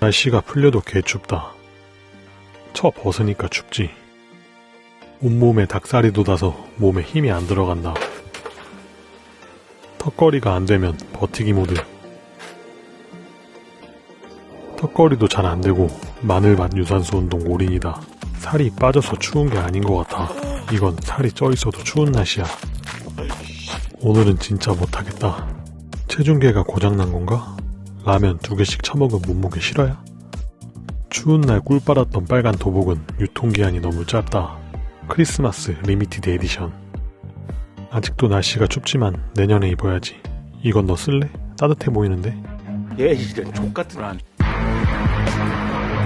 날씨가 풀려도 개춥다. 쳐 벗으니까 춥지. 온몸에 닭살이 돋아서 몸에 힘이 안 들어간다. 턱걸이가 안 되면 버티기 모드. 턱걸이도 잘 안 되고 마늘밭 유산소 운동 올인이다. 살이 빠져서 추운 게 아닌 것 같아. 이건 살이 쪄 있어도 추운 날씨야. 오늘은 진짜 못하겠다. 체중계가 고장난 건가? 라면 두 개씩 처먹은 몸무게 실화야? 추운 날 꿀 빨았던 빨간 도복은 유통기한이 너무 짧다. 크리스마스 limited edition. 아직도 날씨가 춥지만 내년에 입어야지. 이건 너 쓸래? 따뜻해 보이는데? 얘 이런 좆같은 안.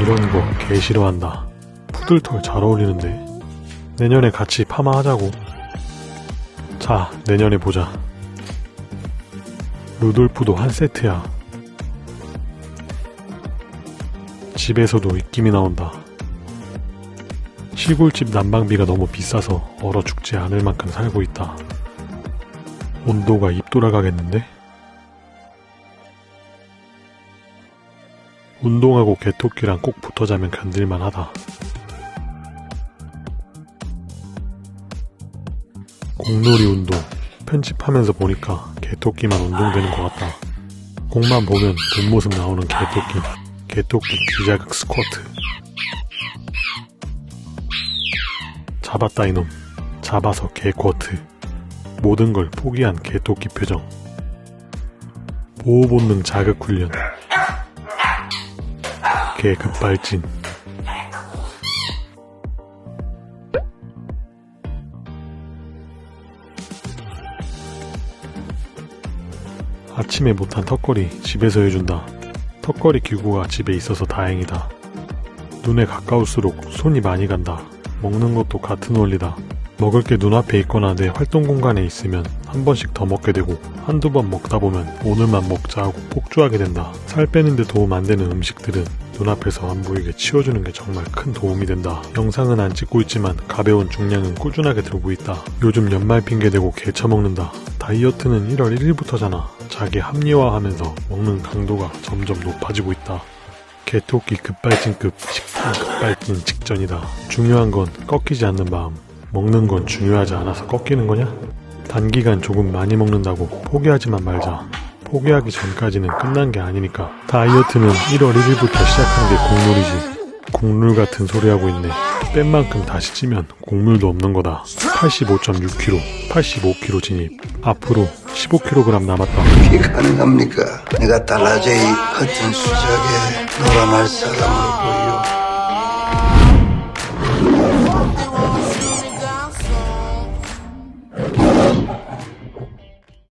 이런 거 개 싫어한다. 푸들털 잘 어울리는데. 내년에 같이 파마하자고. 자, 내년에 보자. 루돌프도 한 세트야. 집에서도 입김이 나온다. 시골집 난방비가 너무 비싸서 얼어 죽지 않을 만큼 살고 있다. 온도가 입 돌아가겠는데? 운동하고 개토끼랑 꼭 붙어 자면 견딜만 하다. 공놀이 운동. 편집하면서 보니까 개토끼만 운동되는 것 같다. 공만 보면 뒷모습 나오는 개토끼. 개토끼 기자극 스쿼트. 잡았다 이놈. 잡아서 개쿼트. 모든 걸 포기한 개토끼 표정. 보호본능 자극 훈련. 개 급발진. 아침에 못한 턱걸이 집에서 해준다. 턱걸이 기구가 집에 있어서 다행이다. 눈에 가까울수록 손이 많이 간다. 먹는 것도 같은 원리다. 먹을 게 눈앞에 있거나 내 활동 공간에 있으면 한 번씩 더 먹게 되고 한두 번 먹다 보면 오늘만 먹자 하고 폭주하게 된다. 살 빼는데 도움 안 되는 음식들은 눈앞에서 안 보이게 치워주는 게 정말 큰 도움이 된다. 영상은 안 찍고 있지만 가벼운 중량은 꾸준하게 들고 있다. 요즘 연말 핑계 대고 개 처먹는다. 다이어트는 1월 1일부터잖아. 자기 합리화하면서 먹는 강도가 점점 높아지고 있다. 개토끼 급발진급 식탐 급발진 직전이다. 중요한 건 꺾이지 않는 마음. 먹는 건 중요하지 않아서 꺾이는 거냐? 단기간 조금 많이 먹는다고 포기하지만 말자. 포기하기 전까지는 끝난 게 아니니까. 다이어트는 1월 1일부터 시작한 게 곡물이지. 곡물 같은 소리 하고 있네. 뺀 만큼 다시 찌면 곡물도 없는 거다. 85.6kg, 85kg 진입. 앞으로 15kg 남았다. 어떻게 가능합니까? 내가 달라져 이 허튼 수작에 놀아날 사람으로 보여